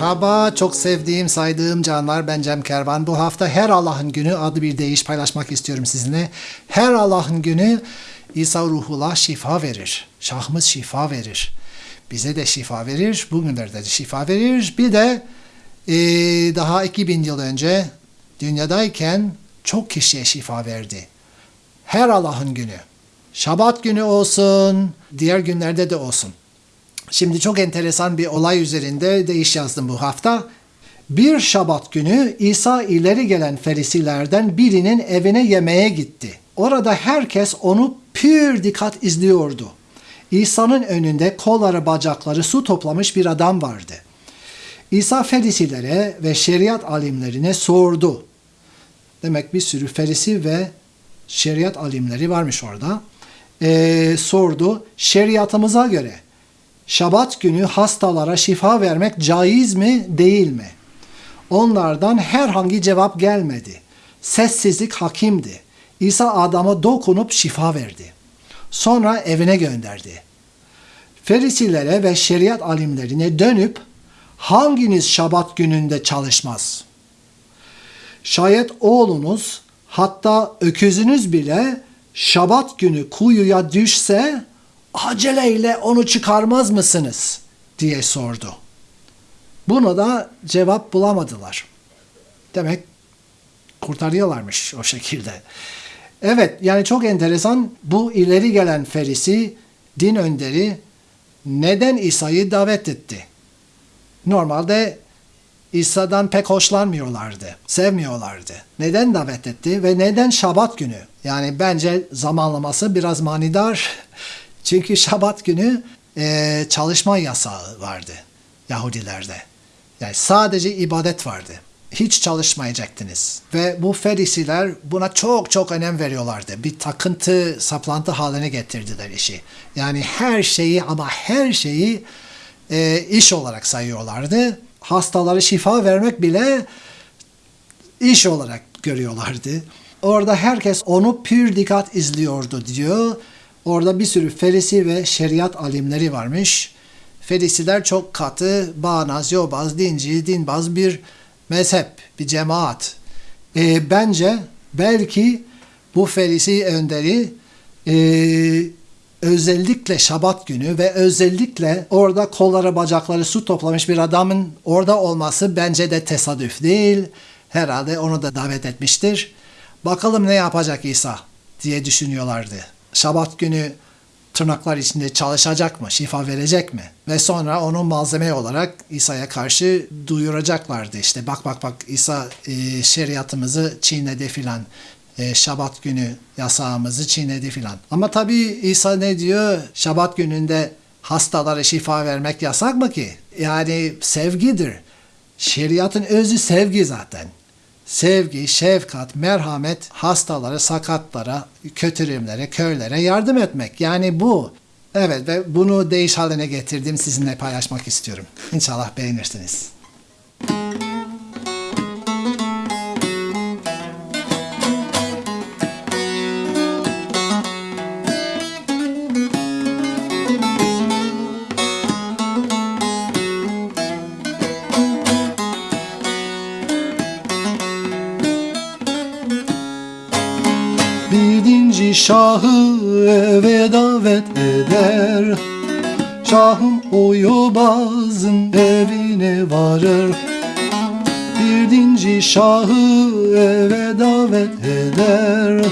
Merhaba, çok sevdiğim, saydığım canlar. Ben Cem Kervan. Bu hafta Her Allah'ın Günü adlı bir deyiş paylaşmak istiyorum sizinle. Her Allah'ın Günü İsa ruhullah şifa verir. Şahımız şifa verir. Bize de şifa verir. Bugünlerde de şifa verir. Bir de e, daha 2000 yıl önce dünyadayken çok kişiye şifa verdi. Her Allah'ın günü. Şabat günü olsun, diğer günlerde de olsun. Şimdi çok enteresan bir olay üzerinde değiş yazdım bu hafta. Bir şabat günü İsa ileri gelen ferisilerden birinin evine yemeğe gitti. Orada herkes onu pür dikkat izliyordu. İsa'nın önünde kolları bacakları su toplamış bir adam vardı. İsa ferisilere ve şeriat alimlerine sordu. Demek bir sürü ferisi ve şeriat alimleri varmış orada. Ee, sordu, şeriatımıza göre Şabat günü hastalara şifa vermek caiz mi değil mi? Onlardan herhangi cevap gelmedi. Sessizlik hakimdi. İsa adama dokunup şifa verdi. Sonra evine gönderdi. Ferisilere ve şeriat alimlerine dönüp hanginiz şabat gününde çalışmaz? Şayet oğlunuz hatta öküzünüz bile şabat günü kuyuya düşse aceleyle onu çıkarmaz mısınız? diye sordu. Buna da cevap bulamadılar. Demek kurtarıyorlarmış o şekilde. Evet yani çok enteresan bu ileri gelen ferisi din önderi neden İsa'yı davet etti? Normalde İsa'dan pek hoşlanmıyorlardı, sevmiyorlardı. Neden davet etti ve neden Şabat günü? Yani bence zamanlaması biraz manidar. Çünkü Şabat günü e, çalışma yasağı vardı Yahudilerde. Yani sadece ibadet vardı. Hiç çalışmayacaktınız. Ve bu ferisiler buna çok çok önem veriyorlardı. Bir takıntı, saplantı haline getirdiler işi. Yani her şeyi ama her şeyi e, iş olarak sayıyorlardı. Hastalara şifa vermek bile iş olarak görüyorlardı. Orada herkes onu pür dikkat izliyordu diyor. Orada bir sürü ferisi ve şeriat alimleri varmış. Ferisiler çok katı, bağnaz, yobaz, dinci, dinbaz bir mezhep, bir cemaat. E, bence belki bu ferisi önderi e, özellikle şabat günü ve özellikle orada kolları bacakları su toplamış bir adamın orada olması bence de tesadüf değil. Herhalde onu da davet etmiştir. Bakalım ne yapacak İsa diye düşünüyorlardı. Şabat günü tırnaklar içinde çalışacak mı, şifa verecek mi? Ve sonra onu malzeme olarak İsa'ya karşı duyuracaklardı. İşte bak bak bak İsa e, şeriatımızı çiğnedi filan. E, Şabat günü yasağımızı çiğnedi filan. Ama tabii İsa ne diyor? Şabat gününde hastalara şifa vermek yasak mı ki? Yani sevgidir. Şeriatın özü sevgi zaten sevgi, şefkat, merhamet hastalara, sakatlara, kötürümlere, köylere yardım etmek. Yani bu. Evet ve bunu değiş haline getirdim sizinle paylaşmak istiyorum. İnşallah beğenirsiniz. Birinci şahı eve davet eder. Şahım o yobazın evine varır. Birinci şahı eve davet eder.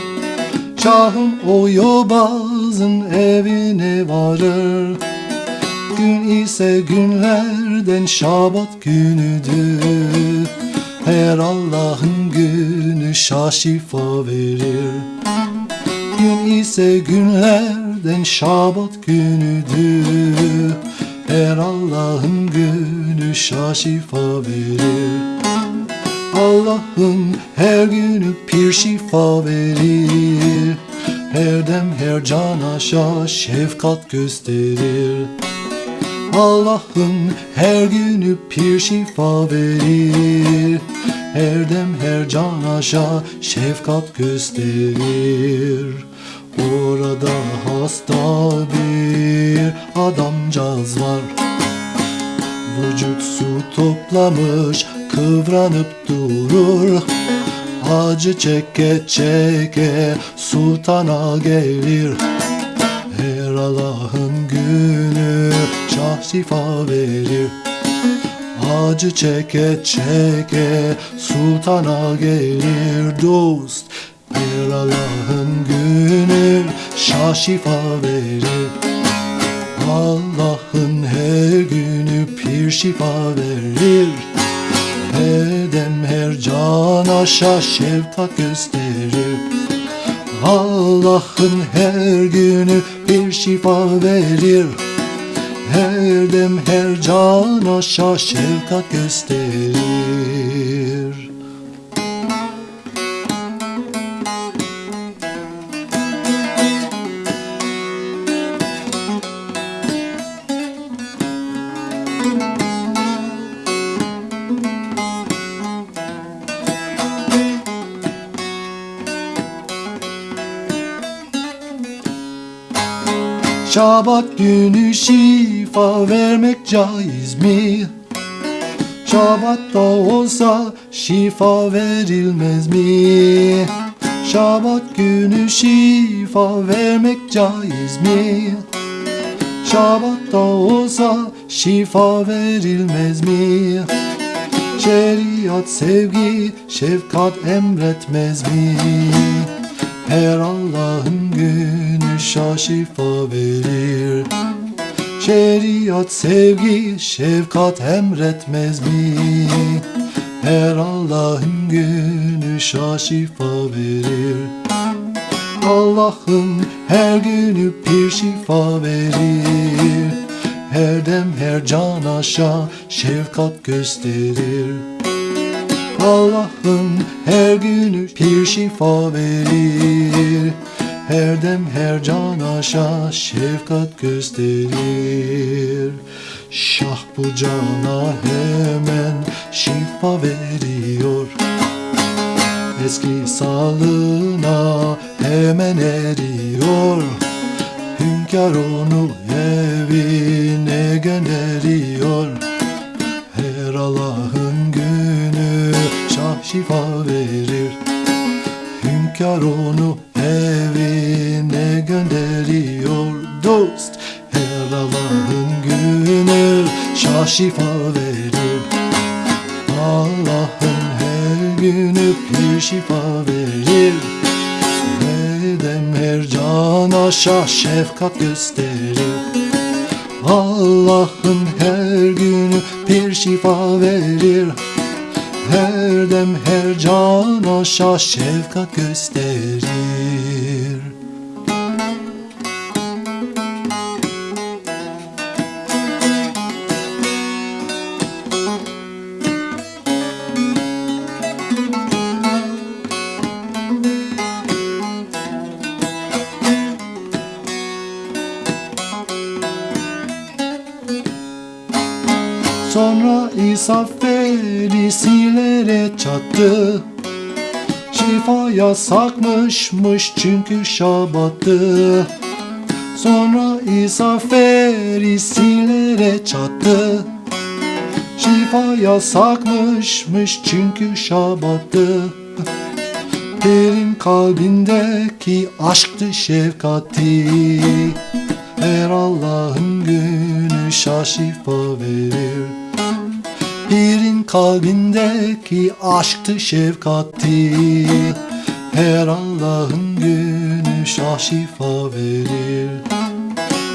Şahım o yobazın evine varır. Gün ise günlerden şabat günüdür her Allah'ın günü şah şifa verir. Gün ise günlerden şabat günüdür. Her Allah'ın günü şah şifa verir. Allah'ın her günü pir şifa verir. Her dem her cana şah şefkat gösterir Allah'ın her günü pir şifa verir. Her dem her can aşağı şefkat gösterir. Orada hasta bir adamcağız var. Vücut su toplamış kıvranıp durur. Acı çeke çeke sultana gelir. Her Allah'ın şah şifa verir. Acı çeke çeke sultana gelir dost. Her Allah'ın günü şah şifa verir. Allah'ın her günü pir şifa verir. Her dem her can aşağı şefkat gösterir. Allah'ın her günü bir şifa verir Her dem her can aşağı şefkat gösterir. Şabat günü şifa vermek caiz mi? Şabatta olsa şifa verilmez mi? Şabat günü şifa vermek caiz mi? Şabatta olsa şifa verilmez mi? Şeriat sevgi şefkat emretmez mi? Her Allah'ın günü şah şifa verir Şeriat sevgi şefkat emretmez mi? Her Allah'ın günü şifa verir. Allah'ın her günü bir şifa verir. Her dem her can aşağı şefkat gösterir. Allah'ın her günü bir şifa verir Her dem her can aşağı şefkat gösterir. Şah bu cana hemen şifa veriyor. Eski sağlığına hemen eriyor. Hünkâr onu evine gönderiyor. Her Allah'ın günü şah şifa verir. Hünkâr onu evine gönderiyor Dost. Her Allah'ın günü şah şifa verir. Allah'ın her günü bir şifa verir. Nedem her cana şah şefkat gösterir? Allah'ın her günü bir şifa verir. Her dem her cana şah şefkat gösterir Sonra İsa ferisilere çattı. Şifa yasakmışmış çünkü şabattı. Sonra İsa ferisilere çattı. Şifa yasakmışmış çünkü şabattı. Perin kalbindeki aşktı şefkati. Her Allah'ın günü şah şifa verir Pirin kalbindeki aşktı şefkati. Her Allah'ın günü şah şifa verir.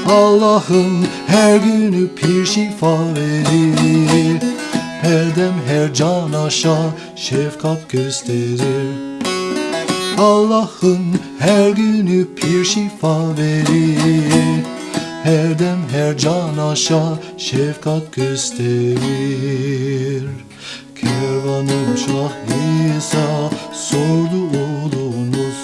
Allah'ın her günü pir şifa verir. Her dem her can aşağı şefkat gösterir. Allah'ın her günü pir şifa verir Her dem her can aşağı şefkat gösterir. Kervanım Şah İsa sordu oğlunuz.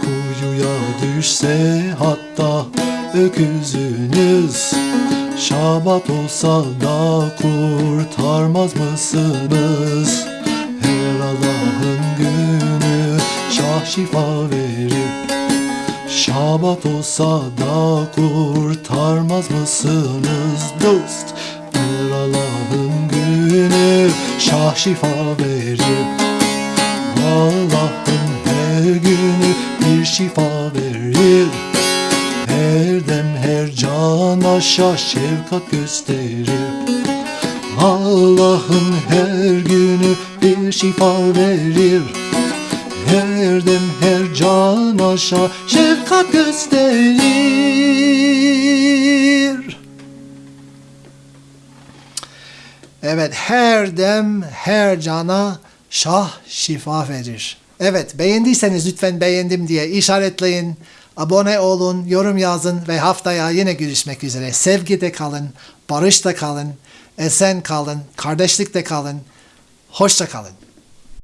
Kuyuya düşse hatta öküzünüz Şabat olsa da kurtarmaz mısınız? Her Allah'ın günü şah şifa verir Şabat olsa da kurtarmaz mısınız dost? Her günü şah şifa verir. Allah'ın her günü bir şifa verir. Her dem her cana şah şefkat gösterir. Allah'ın her günü bir şifa verir. Her dem her cana şah şefkat gösterir Evet, her dem, her cana şah şifa verir. Evet, beğendiyseniz lütfen beğendim diye işaretleyin. Abone olun, yorum yazın ve haftaya yine görüşmek üzere. Sevgide kalın, barışta kalın, esen kalın, kardeşlikte kalın. Hoşça kalın.